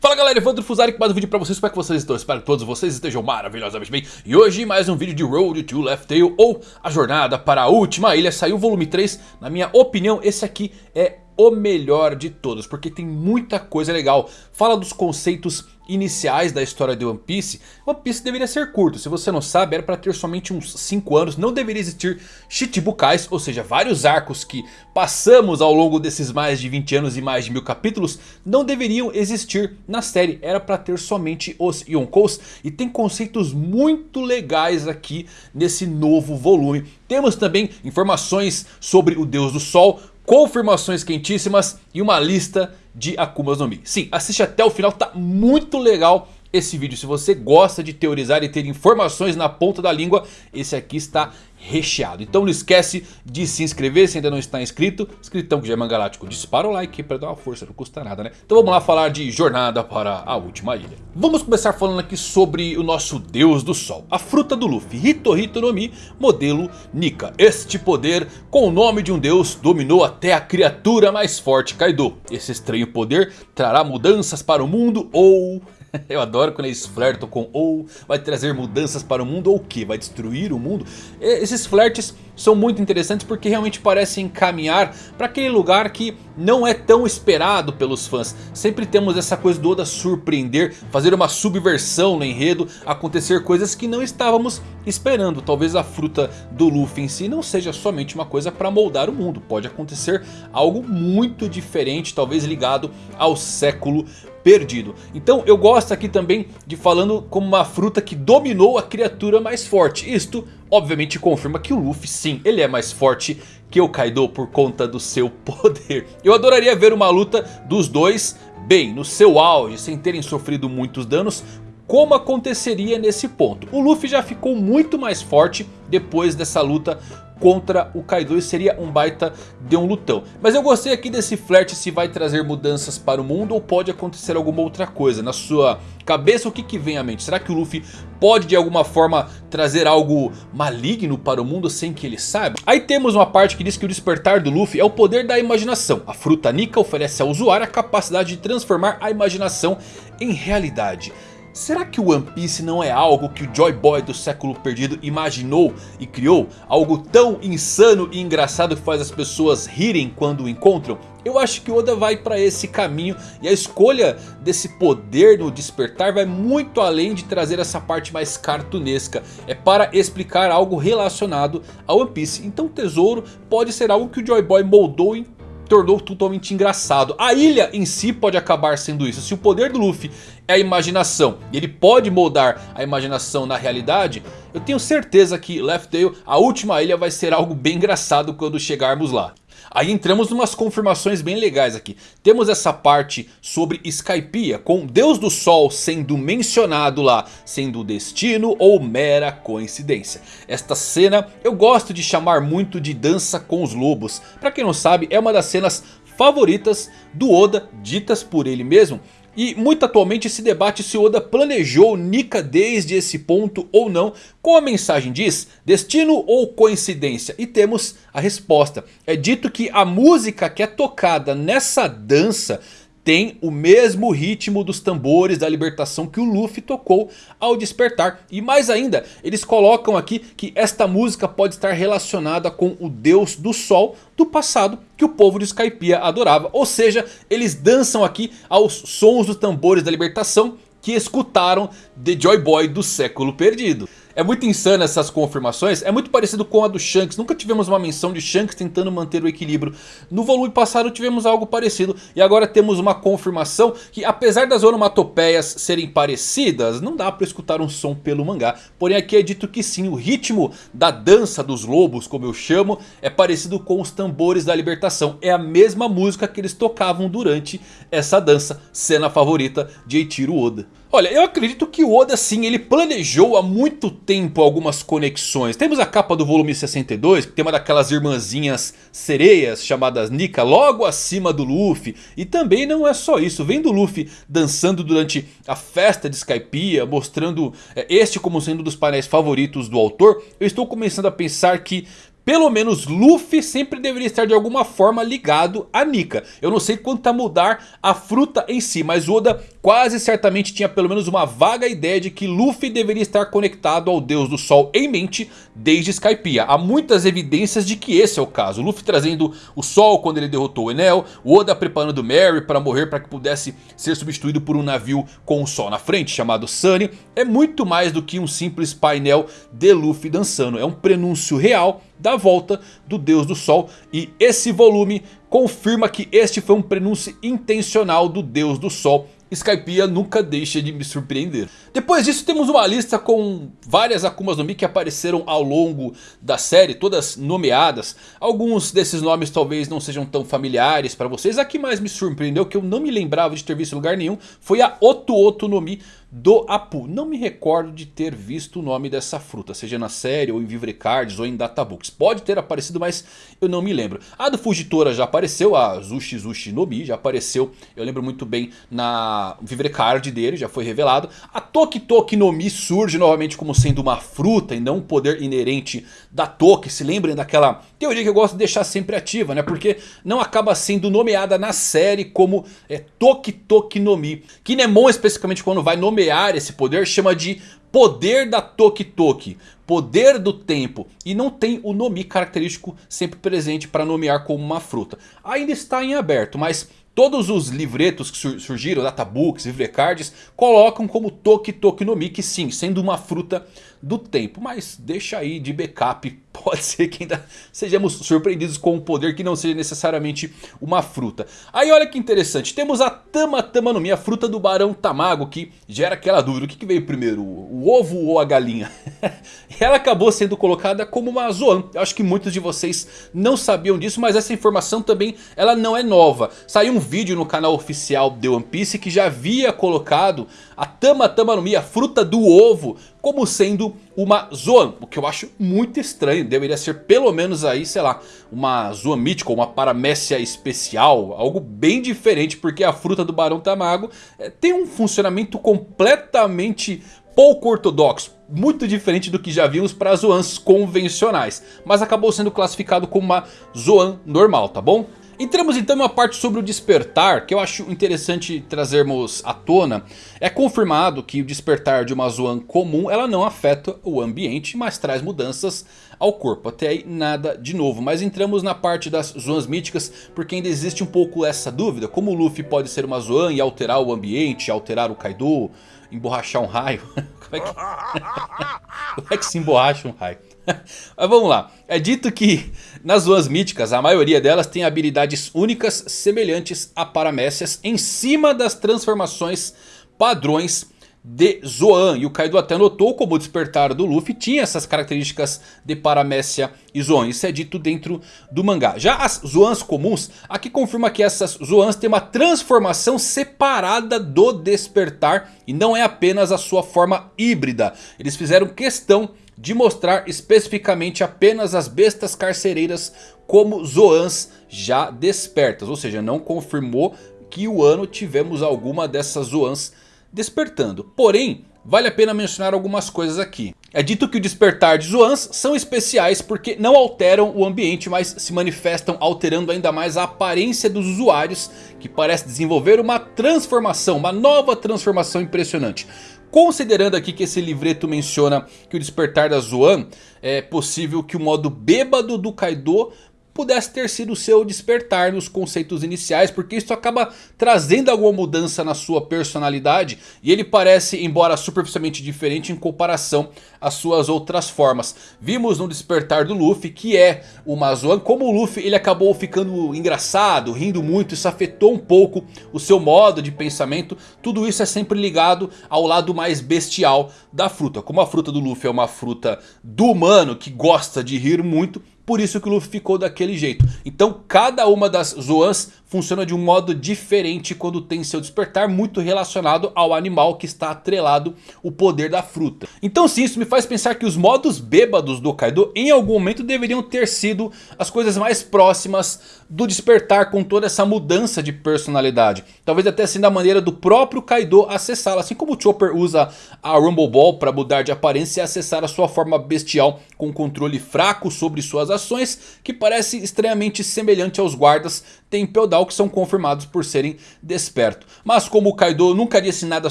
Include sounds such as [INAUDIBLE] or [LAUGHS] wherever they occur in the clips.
Fala galera, Evandro Fusari com mais um vídeo pra vocês, como é que vocês estão? Espero que todos vocês estejam maravilhosamente bem. E hoje mais um vídeo de Road to Left Tail ou A Jornada para a Última Ilha. Saiu o volume 3, na minha opinião esse aqui é o melhor de todos Porque tem muita coisa legal, fala dos conceitos iniciais da história de One Piece, One Piece deveria ser curto. Se você não sabe, era para ter somente uns 5 anos. Não deveria existir Shichibukais, ou seja, vários arcos que passamos ao longo desses mais de 20 anos e mais de mil capítulos. Não deveriam existir na série. Era para ter somente os Yonkous. E tem conceitos muito legais aqui nesse novo volume. Temos também informações sobre o Deus do Sol confirmações quentíssimas e uma lista de Akumas no Mi. Sim, assiste até o final, tá muito legal esse vídeo. Se você gosta de teorizar e ter informações na ponta da língua, esse aqui está recheado. Então não esquece de se inscrever se ainda não está inscrito. Inscritão que já é mangalático, dispara o like para dar uma força, não custa nada né. Então vamos lá falar de Jornada para a Última Ilha. Vamos começar falando aqui sobre o nosso Deus do Sol. A fruta do Luffy, Hitohito no Mi, modelo Nika. Este poder, com o nome de um deus, dominou até a criatura mais forte Kaido. Esse estranho poder trará mudanças para o mundo ou... [LAUGHS] Eu adoro quando eles flertam com ou vai trazer mudanças para o mundo ou o que? Vai destruir o mundo? Esses flertes são muito interessantes porque realmente parecem caminhar para aquele lugar que não é tão esperado pelos fãs. Sempre temos essa coisa do Oda surpreender, fazer uma subversão no enredo, acontecer coisas que não estávamos esperando. Talvez a fruta do Luffy em si não seja somente uma coisa para moldar o mundo. Pode acontecer algo muito diferente, talvez ligado ao século perdido. Então eu gosto aqui também de falando como uma fruta que dominou a criatura mais forte. Isto obviamente confirma que o Luffy sim, ele é mais forte que o Kaido por conta do seu [LAUGHS] poder. Eu adoraria ver uma luta dos dois bem no seu auge, sem terem sofrido muitos danos. Como aconteceria nesse ponto? O Luffy já ficou muito mais forte depois dessa luta contra o Kaido e seria um baita de um lutão. Mas eu gostei aqui desse flerte se vai trazer mudanças para o mundo ou pode acontecer alguma outra coisa. Na sua cabeça o que, que vem à mente? Será que o Luffy pode de alguma forma trazer algo maligno para o mundo sem que ele saiba? Aí temos uma parte que diz que o despertar do Luffy é o poder da imaginação. A fruta Nika oferece ao usuário a capacidade de transformar a imaginação em realidade. Será que o One Piece não é algo que o Joy Boy do século perdido imaginou e criou? Algo tão insano e engraçado que faz as pessoas rirem quando o encontram? Eu acho que Oda vai para esse caminho e a escolha desse poder no despertar vai muito além de trazer essa parte mais cartunesca. É para explicar algo relacionado ao One Piece. Então o tesouro pode ser algo que o Joy Boy moldou em tornou totalmente engraçado. A ilha em si pode acabar sendo isso. Se o poder do Luffy é a imaginação e ele pode moldar a imaginação na realidade, eu tenho certeza que Left Tail, a última ilha, vai ser algo bem engraçado quando chegarmos lá. Aí entramos em umas confirmações bem legais aqui. Temos essa parte sobre Skypiea, com Deus do Sol sendo mencionado lá, sendo destino ou mera coincidência. Esta cena eu gosto de chamar muito de dança com os lobos. Para quem não sabe, é uma das cenas favoritas do Oda, ditas por ele mesmo. E muito atualmente se debate se Oda planejou Nika desde esse ponto ou não. Como a mensagem diz, destino ou coincidência? E temos a resposta. É dito que a música que é tocada nessa dança tem o mesmo ritmo dos tambores da libertação que o Luffy tocou ao despertar. E mais ainda, eles colocam aqui que esta música pode estar relacionada com o deus do sol do passado que o povo de Skypiea adorava. Ou seja, eles dançam aqui aos sons dos tambores da libertação que escutaram The Joy Boy do século perdido. É muito insano essas confirmações, é muito parecido com a do Shanks, nunca tivemos uma menção de Shanks tentando manter o equilíbrio. No volume passado tivemos algo parecido e agora temos uma confirmação que apesar das onomatopeias serem parecidas, não dá para escutar um som pelo mangá. Porém aqui é dito que sim, o ritmo da dança dos lobos, como eu chamo, é parecido com os tambores da libertação. É a mesma música que eles tocavam durante essa dança, cena favorita de Eiichiro Oda. Olha, eu acredito que o Oda sim, ele planejou há muito tempo algumas conexões. Temos a capa do volume 62, que tem uma daquelas irmãzinhas sereias chamadas Nika logo acima do Luffy. E também não é só isso, vem do Luffy dançando durante a festa de Skypiea, mostrando é, este como sendo um dos painéis favoritos do autor. Eu estou começando a pensar que pelo menos Luffy sempre deveria estar de alguma forma ligado a Nika. Eu não sei quanto a mudar a fruta em si, mas Oda quase certamente tinha pelo menos uma vaga ideia de que Luffy deveria estar conectado ao Deus do Sol em mente desde Skypiea. Há muitas evidências de que esse é o caso. Luffy trazendo o Sol quando ele derrotou o Enel, Oda preparando Mary para morrer para que pudesse ser substituído por um navio com o Sol na frente, chamado Sunny. É muito mais do que um simples painel de Luffy dançando, é um prenúncio real da volta do Deus do Sol. E esse volume confirma que este foi um prenúncio intencional do Deus do Sol. Skypiea nunca deixa de me surpreender. Depois disso temos uma lista com várias Akumas no Mi que apareceram ao longo da série, todas nomeadas. Alguns desses nomes talvez não sejam tão familiares para vocês. A que mais me surpreendeu, que eu não me lembrava de ter visto em lugar nenhum, foi a Oto Oto no Mi do Apu. Não me recordo de ter visto o nome dessa fruta, seja na série ou em Vivrecards ou em Databooks. Pode ter aparecido, mas eu não me lembro. A do Fugitora já apareceu, a Zushi Zushi no Mi já apareceu. Eu lembro muito bem na Vivrecard dele, já foi revelado. A Toki Toki no Mi surge novamente como sendo uma fruta e não um poder inerente da Toki. Se lembrem daquela teoria que eu gosto de deixar sempre ativa, né? Porque não acaba sendo nomeada na série como é, Toki Toki no Mi. Kinemon especificamente quando vai nomear nomear esse poder chama de poder da Toki Toki, poder do tempo. E não tem o nome característico sempre presente para nomear como uma fruta. Ainda está em aberto, mas Todos os livretos que surgiram, databooks, livrecards, colocam como Toki Toki no Mi, que sim, sendo uma fruta do tempo. Mas deixa aí de backup pode ser que ainda sejamos surpreendidos com um poder que não seja necessariamente uma fruta. Aí olha que interessante, temos a Tama Tama no Mi, a fruta do Barão Tamago, que gera aquela dúvida, o que, veio primeiro, o ovo ou a galinha? [LAUGHS] Ela acabou sendo colocada como uma Zoan, eu acho que muitos de vocês não sabiam disso, mas essa informação também ela não é nova. Saiu um vídeo no canal oficial de One Piece que já havia colocado a Tama Tama no Mi, a fruta do ovo, como sendo uma Zoan, o que eu acho muito estranho, deveria ser pelo menos aí, sei lá, uma Zoan mítica, uma paramécia especial, algo bem diferente, porque a fruta do Barão Tamago é, tem um funcionamento completamente pouco ortodoxo, muito diferente do que já vimos para Zoans convencionais, mas acabou sendo classificado como uma Zoan normal, tá bom? Entramos então uma parte sobre o despertar que eu acho interessante trazermos à tona. É confirmado que o despertar de uma Zoan comum ela não afeta o ambiente, mas traz mudanças ao corpo. Até aí nada de novo, mas entramos na parte das Zoans míticas porque ainda existe um pouco essa dúvida. Como o Luffy pode ser uma Zoan e alterar o ambiente, alterar o Kaido, emborrachar um raio? [LAUGHS] Como é que, [LAUGHS] Como é que se emborracha um raio? [LAUGHS] Mas vamos lá, é dito que nas Zoas míticas a maioria delas tem habilidades únicas semelhantes a paramécias em cima das transformações padrões de Zoan. E o Kaido até notou como o despertar do Luffy tinha essas características de Paramécia e Zoan. Isso é dito dentro do mangá. Já as Zoans comuns, aqui confirma que essas Zoans têm uma transformação separada do despertar. E não é apenas a sua forma híbrida. Eles fizeram questão de mostrar especificamente apenas as bestas carcereiras como Zoans já despertas. Ou seja, não confirmou que o ano tivemos alguma dessas Zoans despertando. Porém, vale a pena mencionar algumas coisas aqui. É dito que o despertar de Zoans são especiais porque não alteram o ambiente, mas se manifestam alterando ainda mais a aparência dos usuários, que parece desenvolver uma transformação, uma nova transformação impressionante. Considerando aqui que esse livreto menciona que o despertar da Zoan é possível que o modo bêbado do Kaido pudesse ter sido o seu despertar nos conceitos iniciais, porque isso acaba trazendo alguma mudança na sua personalidade e ele parece, embora superficialmente diferente em comparação às suas outras formas. Vimos no despertar do Luffy que é o Mazoan, como o Luffy ele acabou ficando engraçado, rindo muito, isso afetou um pouco o seu modo de pensamento, tudo isso é sempre ligado ao lado mais bestial da fruta. Como a fruta do Luffy é uma fruta do humano que gosta de rir muito, por isso que o Luffy ficou daquele jeito. Então cada uma das Zoans funciona de um modo diferente quando tem seu despertar muito relacionado ao animal que está atrelado o poder da fruta. Então sim, isso me faz pensar que os modos bêbados do Kaido em algum momento deveriam ter sido as coisas mais próximas do despertar com toda essa mudança de personalidade. Talvez até sendo a maneira do próprio Kaido acessá-la. Assim como o Chopper usa a Rumble Ball para mudar de aparência e acessar a sua forma bestial com controle fraco sobre suas ações. Que parece extremamente semelhante aos guardas Tempel Down que são confirmados por serem desperto. Mas como o Kaido nunca disse nada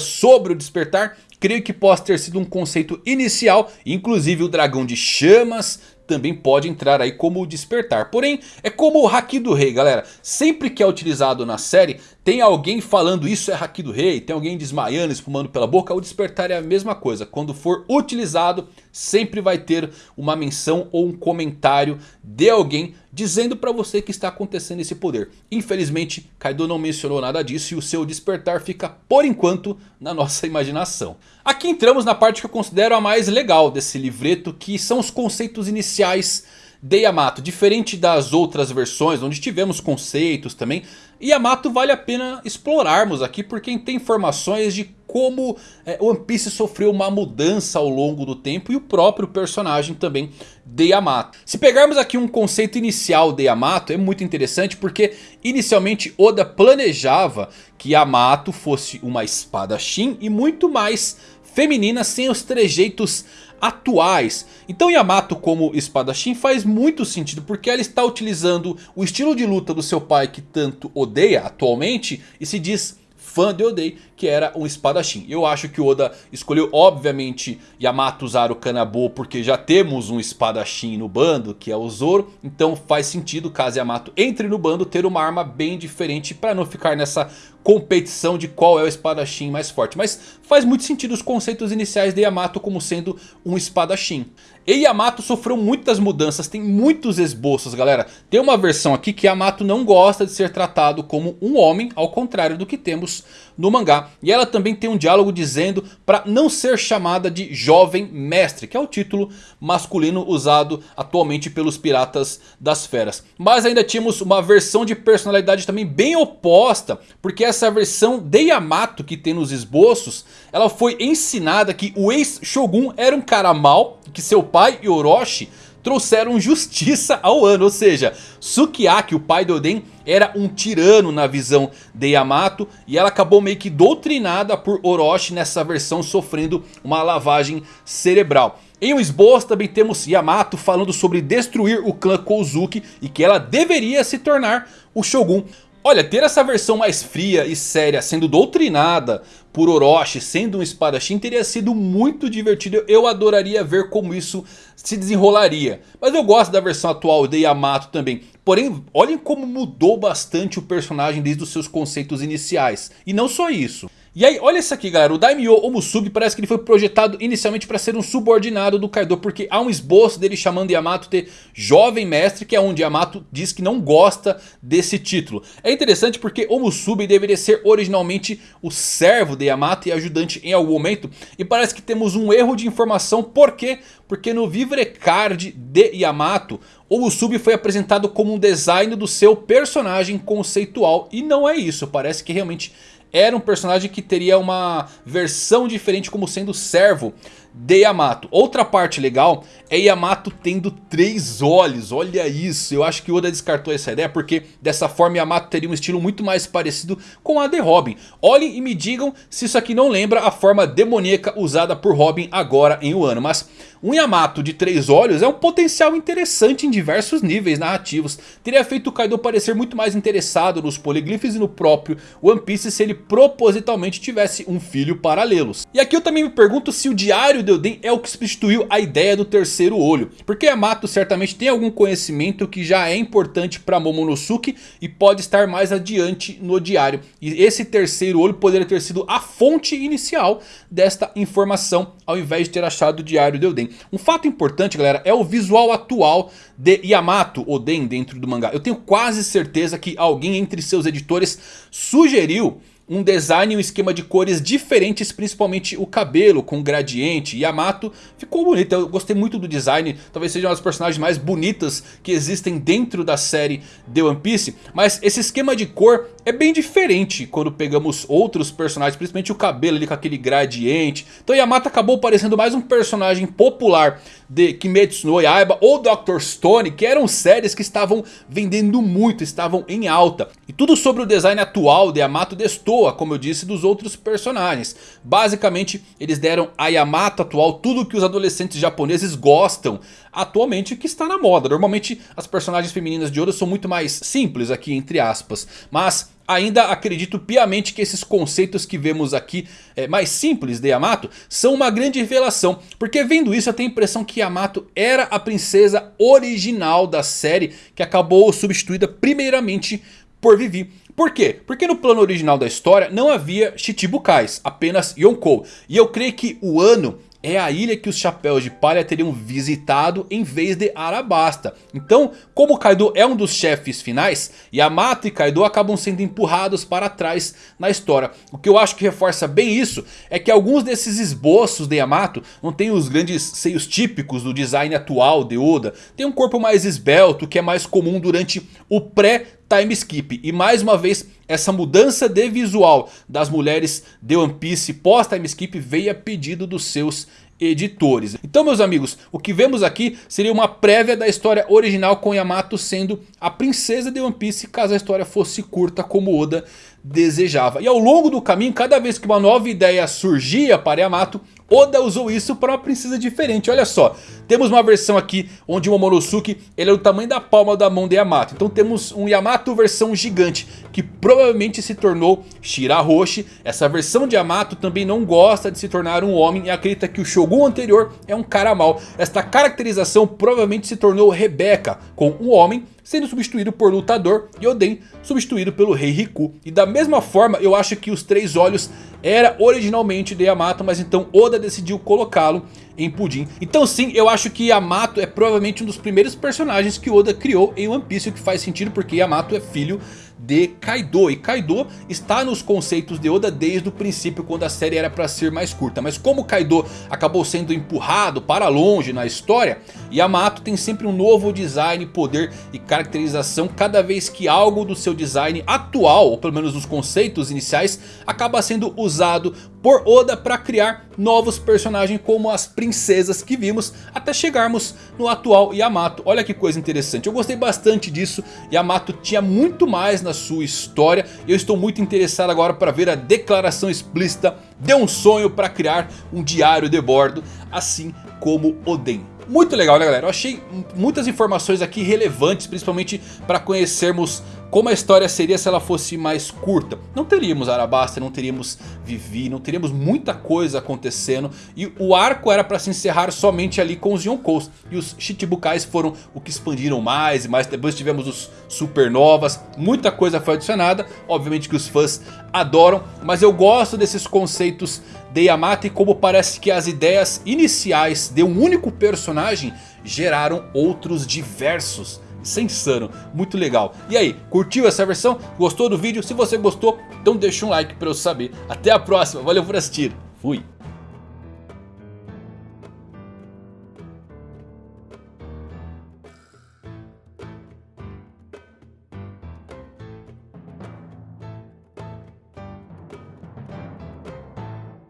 sobre o despertar, creio que possa ter sido um conceito inicial. Inclusive o dragão de chamas também pode entrar aí como despertar. Porém, é como o Haki do Rei, galera. Sempre que é utilizado na série, tem alguém falando isso é Haki do Rei, tem alguém desmaiando, espumando pela boca. O despertar é a mesma coisa. Quando for utilizado, sempre vai ter uma menção ou um comentário de alguém dizendo para você que está acontecendo esse poder. Infelizmente, Kaido não mencionou nada disso e o seu despertar fica por enquanto na nossa [LAUGHS] imaginação. Aqui entramos na parte que eu considero a mais legal desse livreto, que são os conceitos iniciais de Yamato. Diferente das outras versões, onde tivemos conceitos também. Yamato vale a pena explorarmos aqui, porque tem informações de como é, One Piece sofreu uma mudança ao longo do tempo. E o próprio personagem também de Yamato. Se pegarmos aqui um conceito inicial de Yamato, é muito interessante, porque inicialmente Oda planejava que Yamato fosse uma espada Shin e muito mais feminina sem os trejeitos atuais. Então Yamato como espadachim faz muito sentido porque ela está utilizando o estilo de luta do seu pai que tanto odeia atualmente e se diz fã de Odei, que era um espadachim. Eu acho que Oda escolheu obviamente Yamato usar o Kanabo porque já temos um espadachim no bando, que é o Zoro. Então faz sentido caso Yamato entre no bando ter uma arma bem diferente para não ficar nessa competição de qual é o espadachim mais forte. Mas faz muito sentido os conceitos iniciais de Yamato como sendo um espadachim. E Yamato sofreu muitas mudanças, tem muitos esboços galera. Tem uma versão aqui que Yamato não gosta de ser tratado como um homem, ao contrário do que temos no mangá. E ela também tem um diálogo dizendo para não ser chamada de jovem mestre, que é o título masculino usado atualmente pelos piratas das feras. Mas ainda tínhamos uma versão de personalidade também bem oposta, porque essa versão de Yamato que tem nos esboços, ela foi ensinada que o ex-shogun era um cara mau, que seu pai e Orochi trouxeram justiça ao ano. Ou seja, Sukiyaki, o pai de Oden, era um tirano na visão de Yamato. E ela acabou meio que doutrinada por Orochi nessa versão, sofrendo uma lavagem cerebral. Em um esboço também temos Yamato falando sobre destruir o clã Kozuki e que ela deveria se tornar o Shogun. Olha, ter essa versão mais fria e séria sendo doutrinada por Orochi, sendo um espadachim, teria sido muito divertido. Eu adoraria ver como isso se desenrolaria. Mas eu gosto da versão atual de Yamato também. Porém, olhem como mudou bastante o personagem desde os seus conceitos iniciais. E não só isso. E aí, olha isso aqui galera, o Daimyo Omusubi parece que ele foi projetado inicialmente para ser um subordinado do Kaido. Porque há um esboço dele chamando Yamato de jovem mestre, que é onde Yamato diz que não gosta desse título. É interessante porque Omusubi deveria ser originalmente o servo de Yamato e ajudante em algum momento. E parece que temos um erro de informação, por quê? Porque no Vivre Card de Yamato, Omusubi foi apresentado como um design do seu personagem conceitual. E não é isso, parece que realmente era um personagem que teria uma versão diferente como sendo servo de Yamato. Outra parte legal é Yamato tendo três olhos, olha isso. Eu acho que Oda descartou essa ideia porque dessa forma Yamato teria um estilo muito mais parecido com a de Robin. Olhem e me digam se isso aqui não lembra a forma demoníaca usada por Robin agora em Wano. Mas um Yamato de três olhos é um potencial interessante em diversos níveis narrativos. Teria feito o Kaido parecer muito mais interessado nos poliglifes e no próprio One Piece se ele propositalmente tivesse um filho paralelos. E aqui eu também me pergunto se o diário de Oden é o que substituiu a ideia do terceiro olho. Porque Yamato certamente tem algum conhecimento que já é importante para Momonosuke e pode estar mais adiante no diário. E esse terceiro olho poderia ter sido a fonte inicial desta informação ao invés de ter achado o diário de Oden. Um fato importante galera é o visual atual de Yamato Oden dentro do mangá. Eu tenho quase certeza que alguém entre seus editores sugeriu um design e um esquema de cores diferentes, principalmente o cabelo com gradiente. Yamato ficou bonito, eu gostei muito do design, talvez seja uma das personagens mais bonitas que existem dentro da série The One Piece. Mas esse esquema de cor é bem diferente quando pegamos outros personagens, principalmente o cabelo ali com aquele gradiente. Então Yamato acabou parecendo mais um personagem popular de Kimetsu no Yaiba ou Dr. Stone, que eram séries que estavam vendendo muito, estavam em alta. E tudo sobre o design atual de Yamato destoa, como eu disse, dos outros personagens. Basicamente, eles deram a Yamato atual tudo que os adolescentes japoneses gostam atualmente que está na moda. Normalmente as personagens femininas de Oda são muito mais simples aqui entre aspas. Mas Ainda acredito piamente que esses conceitos que vemos aqui é, mais simples de Yamato são uma grande revelação. Porque vendo isso eu tenho a impressão que Yamato era a princesa original da série que acabou substituída primeiramente por Vivi. Por quê? Porque no plano original da história não havia Chichibukais, apenas Yonkou. E eu creio que o ano é a ilha que os Chapéus de Palha teriam visitado em vez de Arabasta. Então, como Kaido é um dos chefes finais, Yamato e Kaido acabam sendo empurrados para trás na história. O que eu acho que reforça bem isso é que alguns desses esboços de Yamato não tem os grandes seios típicos do design atual de Oda. Tem um corpo mais esbelto que é mais comum durante o pré time skip. E mais uma vez essa mudança de visual das mulheres de One Piece pós time skip veio a pedido dos seus editores. Então meus amigos, o que vemos aqui seria uma prévia da história original com Yamato sendo a princesa de One Piece caso a história fosse curta como Oda desejava. E ao longo do caminho, cada vez que uma nova ideia surgia para Yamato, Oda usou isso para uma princesa diferente. Olha só, temos uma versão aqui onde o Momonosuke ele é do tamanho da palma da mão de Yamato. Então temos um Yamato versão gigante que provavelmente se tornou Shirahoshi. Essa versão de Yamato também não gosta de se tornar um homem e acredita que o Shogun anterior é um cara mau. Esta caracterização provavelmente se tornou Rebecca com um homem sendo substituído por Lutador e Oden substituído pelo Rei Riku. E da mesma forma eu acho que os Três Olhos era originalmente de Yamato, mas então Oda decidiu colocá-lo em Pudim. Então sim, eu acho que Yamato é provavelmente um dos primeiros personagens que Oda criou em One Piece, o que faz sentido porque Yamato é filho de Kaido. E Kaido está nos conceitos de Oda desde o princípio quando a série era para ser mais curta. Mas como Kaido acabou sendo empurrado para longe na história, Yamato tem sempre um novo design, poder e caracterização cada vez que algo do seu design atual, ou pelo menos nos conceitos iniciais, acaba sendo usado por Oda para criar novos personagens como as princesas que vimos até chegarmos no atual Yamato. Olha que coisa interessante, eu gostei bastante disso, Yamato tinha muito mais na sua história e eu estou muito interessado agora para ver a declaração explícita de um sonho para criar um diário de bordo, assim como Oden. Muito legal né galera, eu achei muitas informações aqui relevantes, principalmente para conhecermos como a história seria se ela fosse mais curta. Não teríamos Arabasta, não teríamos Vivi, não teríamos muita coisa acontecendo. E o arco era para se encerrar somente ali com os Yonkous. E os Chichibukais foram o que expandiram mais e mais. Depois tivemos os Supernovas, muita coisa foi adicionada. Obviamente que os fãs adoram, mas eu gosto desses conceitos de Yamato e como parece que as ideias iniciais de um único personagem geraram outros diversos insano, muito legal. E aí, curtiu essa versão? Gostou do vídeo? Se você gostou, então deixa um like para eu saber. Até a próxima, valeu por assistir. Fui.